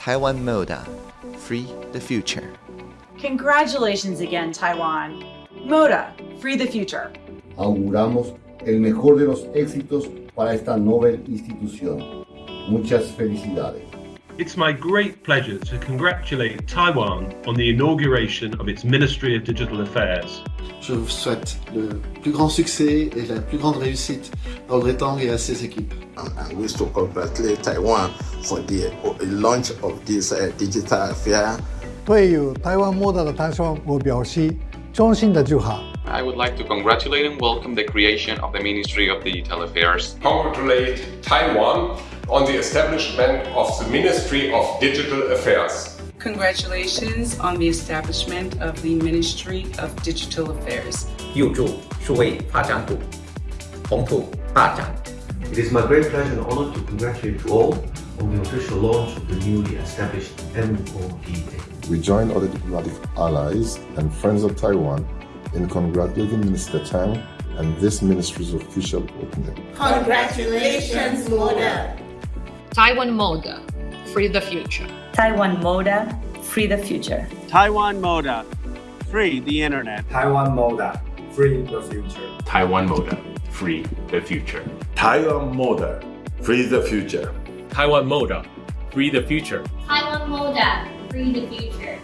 Taiwan Moda, free the future. Congratulations again, Taiwan. Moda, free the future. Auguramos el mejor de los éxitos para esta Nobel institución. Muchas felicidades. It's my great pleasure to congratulate Taiwan on the inauguration of its Ministry of Digital Affairs. Je vous souhaite le plus grand succès et la plus grande réussite dans le Tang et à ses équipes. I wish to congratulate Taiwan for the launch of this uh, digital affair. 对有台湾 Moda 的诞生，我表示衷心的祝贺。 I would like to congratulate and welcome the creation of the Ministry of Digital Affairs. Congratulate Taiwan on the establishment of the Ministry of Digital Affairs. Congratulations on the establishment of the Ministry of Digital Affairs. 佑助数位发展部宏图大展。 It is my great pleasure and honor to congratulate you all on the official launch of the newly established MODA. We join other diplomatic allies and friends of Taiwan in congratulating Minister Tang and this ministry's official opening. Congratulations, Moda! Taiwan Moda, free the future. Taiwan Moda, free the future. Taiwan Moda, free the internet. Taiwan Moda, free the future. Taiwan Moda, free the future. Taiwan Moda, free the future. Taiwan Moda, free the future. Taiwan Moda, free the future.